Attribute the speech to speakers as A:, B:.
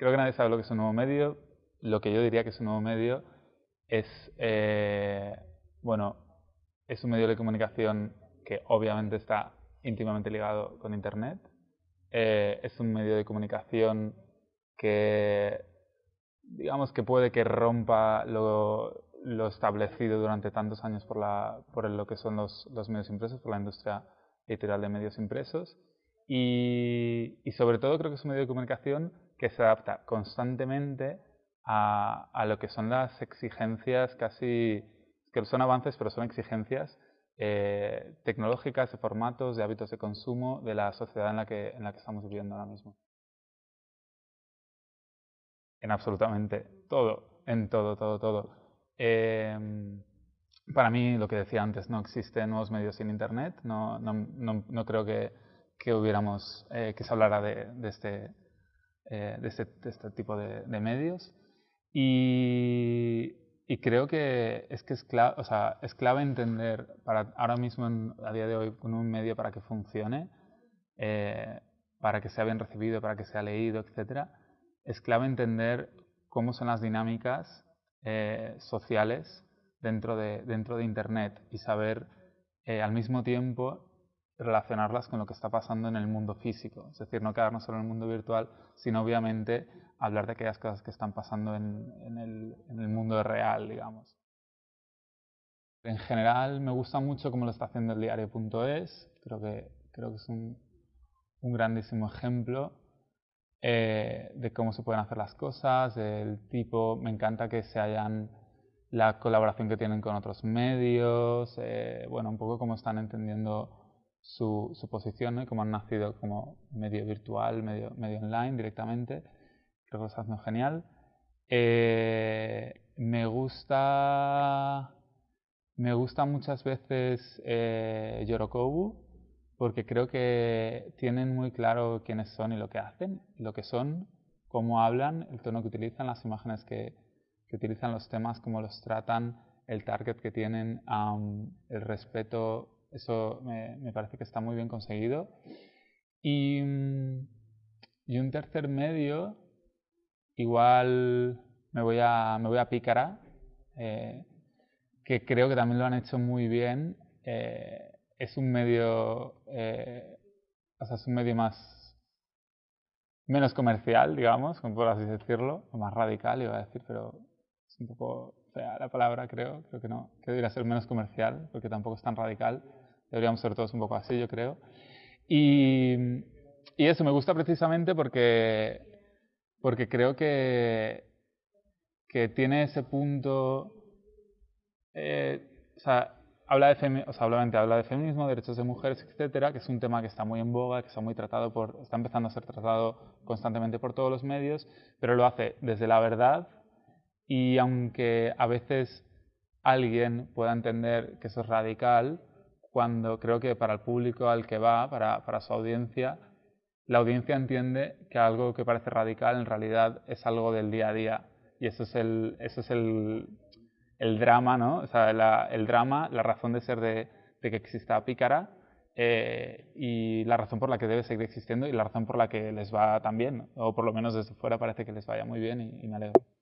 A: creo que nadie sabe lo que es un nuevo medio. Lo que yo diría que es un nuevo medio es, eh, bueno, es un medio de comunicación que obviamente está íntimamente ligado con Internet. Eh, es un medio de comunicación que, digamos que puede que rompa lo, establecido durante tantos años por, la, por lo que son los, medios impresos, por la industria editorial de medios impresos. Y, sobre todo creo que es un medio de comunicación que se adapta constantemente a, a, lo que son las exigencias casi, que son avances, pero son exigencias eh, tecnológicas, de formatos, de hábitos de consumo de la sociedad en la que, en la que estamos viviendo ahora mismo. En absolutamente todo, en todo, todo, todo. Eh, para mí, lo que decía antes, no existen nuevos medios sin Internet. No, no, no, creo que, que hubiéramos, eh, que se hablara de, de, este, eh, de, este, de, este, tipo de, medios. Y, creo que es que es clave, o sea, es clave entender, para ahora mismo, a día de hoy, con un medio para que funcione, eh, para que sea bien recibido, para que sea leído, etc., es clave entender cómo son las dinámicas sociales dentro de, dentro de Internet y saber eh, al mismo tiempo relacionarlas con lo que está pasando en el mundo físico. Es decir, no quedarnos solo en el mundo virtual, sino obviamente hablar de aquellas cosas que están pasando en, el, el, mundo real, digamos. En general me gusta mucho cómo lo está haciendo el diario.es, creo que, creo que es un, un grandísimo ejemplo eh, de cómo se pueden hacer las cosas, del tipo, me encanta que se hayan la colaboración que tienen con otros medios, eh, bueno, un poco cómo están entendiendo su, su posición y cómo han nacido como medio virtual, medio, medio online directamente. Creo que lo está genial. Eh, me gusta me gusta muchas veces eh, Yorokobu porque creo que tienen muy claro quiénes son y lo que hacen, lo que son, cómo hablan, el tono que utilizan, las imágenes que, que utilizan los temas, cómo los tratan, el target que tienen, el respeto, eso me, parece que está muy bien conseguido. Y, y, un tercer medio, igual me voy a, me voy a Pícara, eh, que creo que también lo han hecho muy bien. Eh, es un medio, eh, o sea, es un medio más menos comercial, digamos, por así decirlo, o más radical, iba a decir, pero un poco fea la palabra, creo. Creo que no. Que debería ser menos comercial, porque tampoco es tan radical. Deberíamos ser todos un poco así, yo creo. Y, y eso me gusta precisamente porque, porque creo que, que tiene ese punto. Eh, o sea, habla de, femi o sea, obviamente habla de feminismo, derechos de mujeres, etcétera, que es un tema que está muy en boga, que está muy tratado por, está empezando a ser tratado constantemente por todos los medios, pero lo hace desde la verdad y aunque a veces alguien pueda entender que eso es radical, cuando creo que para el público al que va, para, para su audiencia, la audiencia entiende que algo que parece radical en realidad es algo del día a día. Y eso es el, eso es el, el drama, ¿no? O sea, la, el drama, la razón de ser de, de que exista Pícara eh, y la razón por la que debe seguir existiendo y la razón por la que les va tan bien, o por lo menos desde fuera parece que les vaya muy bien y, y me alegro.